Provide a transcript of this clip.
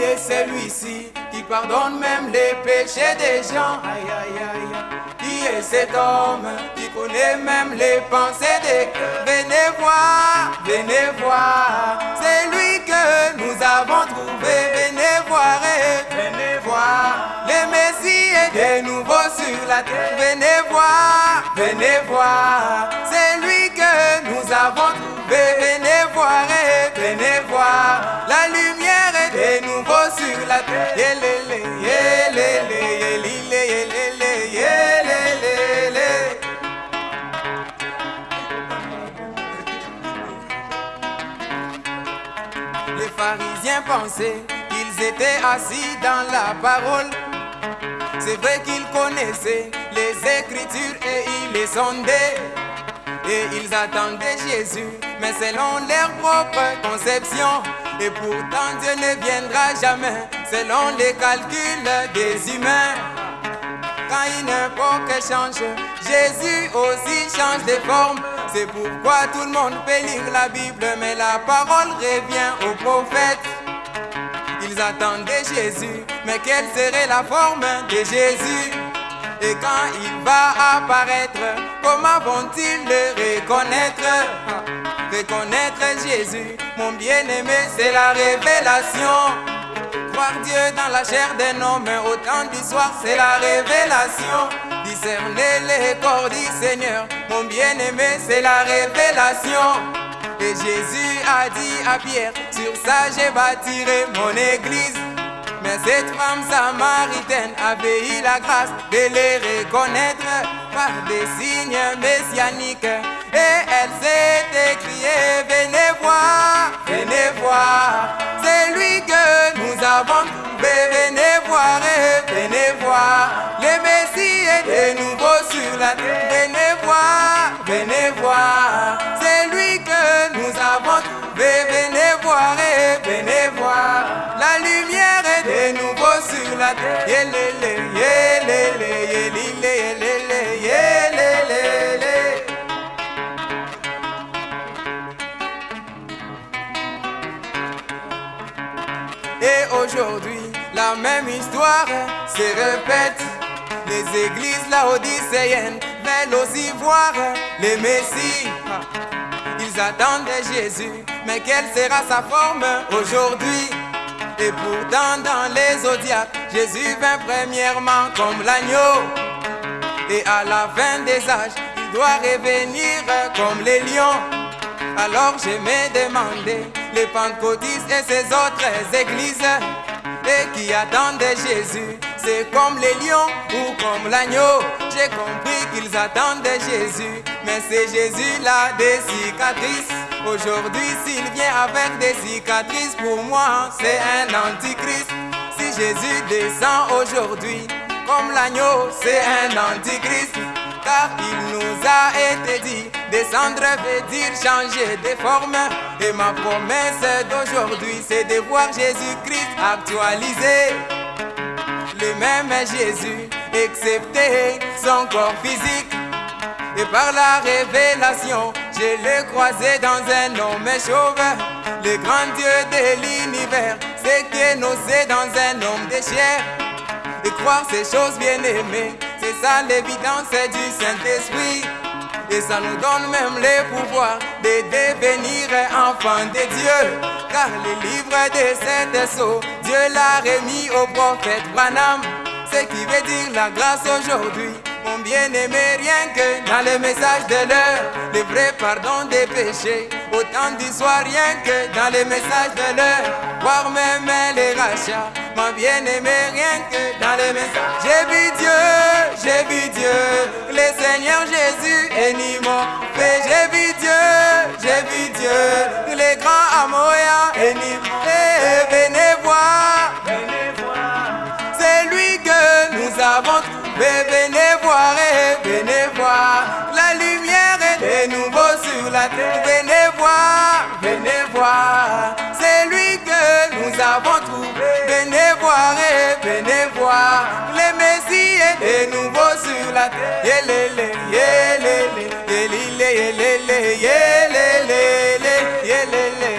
Est celui-ci qui pardonne même les péchés des gens Aïe, aïe, aïe. Qui est cet homme qui connaît même les pensées des cœurs? Venez voir, venez voir, c'est lui que nous avons trouvé. Venez voir et venez voir, le Messie est de nouveau sur la terre. Venez voir, venez voir, c'est lui que nous avons trouvé. Venez voir et venez voir, la lumière Les pharisiens pensaient qu'ils étaient assis dans la parole. C'est vrai qu'ils connaissaient les écritures et ils les sondaient. Et ils attendaient Jésus, mais selon leur propre conception. Et pourtant Dieu ne viendra jamais selon les calculs des humains. Quand une époque change, Jésus aussi change de forme. C'est pourquoi tout le monde peut lire la Bible, mais la parole revient aux prophètes. Ils attendaient Jésus, mais quelle serait la forme de Jésus? Et quand il va apparaître, comment vont-ils le reconnaître? Reconnaître Jésus, mon bien-aimé, c'est la révélation. Voir Dieu dans la chair d'un homme au temps du soir, c'est la révélation. Discerner les corps du Seigneur, mon bien-aimé, c'est la révélation. Et Jésus a dit à Pierre, sur ça j'ai bâtirai mon église. Mais cette femme samaritaine avait eu la grâce de les reconnaître par des signes messianiques. Et elle s'est venez voir, venez voir, c'est lui que nous avons trouvé, venez voir et venez voir. La lumière est de nouveau sur la terre. Et aujourd'hui, la même histoire se répète. Les églises laodicéennes veulent aussi voir le Messie. Ils attendent Jésus, mais quelle sera sa forme aujourd'hui? Et pourtant, dans les zodiaques, Jésus vint premièrement comme l'agneau. Et à la fin des âges, il doit revenir comme les lions. Alors je me demandais, les pentecôtistes et ces autres églises, et qui attendent Jésus, c'est comme les lions ou comme l'agneau. J'ai compris qu'ils attendent Jésus, mais c'est Jésus là des cicatrices. Aujourd'hui, s'il vient avec des cicatrices, pour moi, c'est un antichrist. Si Jésus descend aujourd'hui, comme l'agneau, c'est un antichrist. Car il nous a été dit, descendre veut dire changer de forme. Et ma promesse d'aujourd'hui, c'est de voir Jésus-Christ actualisé. Le même Jésus, excepté son corps physique. Et par la révélation, je l'ai croisé dans un homme chauve. Le grand Dieu de l'univers, c'est qui est nocé dans un homme de. Et croire ces choses bien aimées, c'est ça l'évidence du Saint-Esprit. Et ça nous donne même le pouvoir de devenir enfants de Dieu. Car les livres de cet sceau, Dieu l'a remis au prophète Branham. Ce qui veut dire la grâce aujourd'hui. Mon bien-aimé, rien que dans le message de l'heure, le vrai pardon des péchés. Autant du soir, rien que dans le message de l'heure, voire même les rachats. Mon bien-aimé, rien que dans le message. J'ai vu Dieu, j'ai vu Dieu, le Seigneur Jésus est mon. J'ai vu Dieu, Dieu, le grand Amoya est ni Et venez voir, venez voir, c'est lui que nous avons trouvé. Venez voir et venez voir, la lumière est de nouveau sur la terre. Venez voir, venez voir, c'est lui que nous avons trouvé. Venez voir et venez voir, le Messie est de nouveau sur la terre. le le